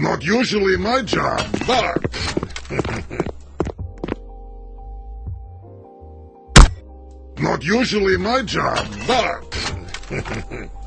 Not usually my job, but... Not usually my job, but...